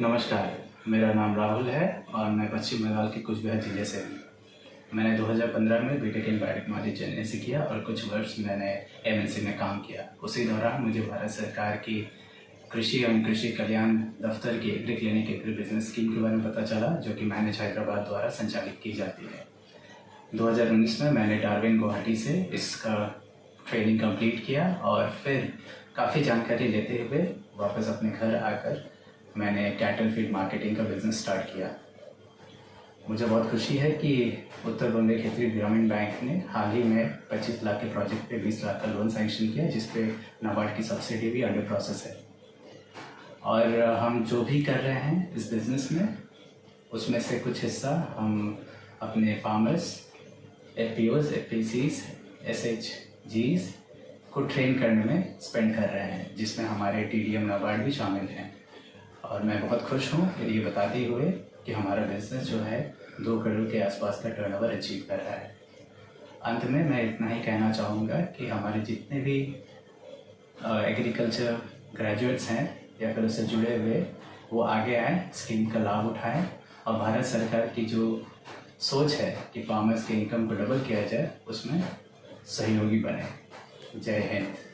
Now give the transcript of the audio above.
नमस्कार, मेरा नाम राहुल है और मैं पश्चिम बंगाल के कुछ बिहार ज़िले से हूँ। मैंने 2015 में बीटेक इन बायोटेक्नोलॉजी चेन्नई से किया और कुछ वर्ष मैंने एमएनसी में काम किया। उसी दौरान मुझे भारत सरकार की कृषि एवं कृषि कल्याण दफ्तर की agri clinic agri business scheme के बारे में पता चला, जो कि मैनेज हैदराबाद द्वारा संचालित की जाती है। 2019 में मैंने डार्विन गुवाहाटी से इसका ट्रेनिंग कंप्लीट किया और फिर काफ़ी जानकारी लेते हुए वापस अपने घर आकर मैंने कैटल फ़ीड मार्केटिंग का बिज़नेस स्टार्ट किया। मुझे बहुत खुशी है कि उत्तर बंग क्षेत्रीय ग्रामीण बैंक ने हाल ही में 25 लाख के प्रोजेक्ट पे 20 लाख का लोन सैंक्शन किया जिस पे नाबार्ड की सब्सिडी भी अंडर प्रोसेस है। और हम जो भी कर रहे हैं इस बिज़नेस में, उसमें से कुछ हिस्सा हम अपने farmers F P Os F P Cs S H Gs को ट्रेन करने में स्पेंड कर रहे हैं, जिसमें हमारे टी डी एम नाबार्ड भी शामिल हैं। और मैं बहुत खुश हूँ ये बताते हुए कि हमारा बिज़नेस जो है, दो करोड़ के आसपास का टर्नओवर अचीव कर रहा है। अंत में मैं इतना ही कहना चाहूँगा कि हमारे जितने भी एग्रीकल्चर ग्रेजुएट्स हैं या फिर उससे जुड़े हुए, वो आगे आए स्कीम का लाभ उठाएँ और भारत सरकार की जो सोच है कि फार्मर्स के इनकम को डबल किया जाए, उसमें सहयोगी बने। जय हिंद।